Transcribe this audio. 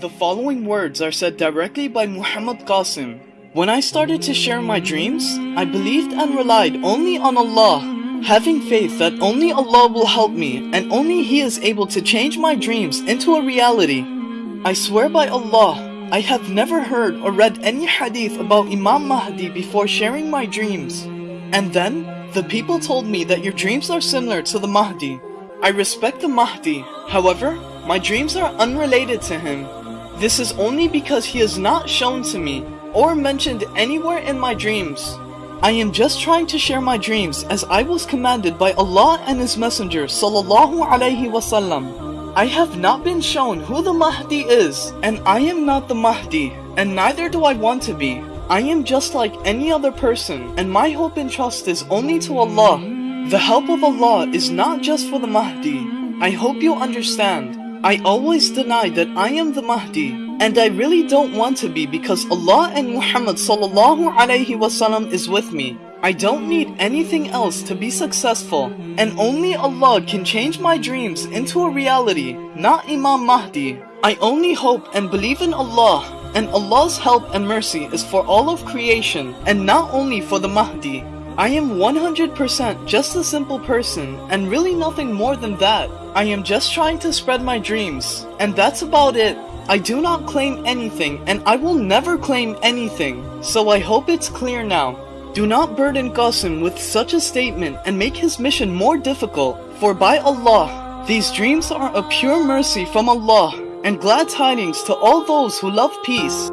The following words are said directly by Muhammad Qasim. When I started to share my dreams, I believed and relied only on Allah, having faith that only Allah will help me and only He is able to change my dreams into a reality. I swear by Allah, I have never heard or read any hadith about Imam Mahdi before sharing my dreams. And then, the people told me that your dreams are similar to the Mahdi. I respect the Mahdi, however, my dreams are unrelated to him. This is only because he is not shown to me or mentioned anywhere in my dreams. I am just trying to share my dreams as I was commanded by Allah and His Messenger sallallahu alaihi wasallam. I have not been shown who the Mahdi is, and I am not the Mahdi, and neither do I want to be. I am just like any other person, and my hope and trust is only to Allah. The help of Allah is not just for the Mahdi. I hope you understand. I always deny that I am the Mahdi, and I really don't want to be because Allah and Muhammad sallallahu alaihi wasallam is with me. I don't need anything else to be successful, and only Allah can change my dreams into a reality, not Imam Mahdi. I only hope and believe in Allah, and Allah's help and mercy is for all of creation, and not only for the Mahdi. I am 100% just a simple person, and really nothing more than that. I am just trying to spread my dreams, and that's about it. I do not claim anything, and I will never claim anything, so I hope it's clear now. Do not burden Qasim with such a statement and make his mission more difficult, for by Allah, these dreams are a pure mercy from Allah, and glad tidings to all those who love peace.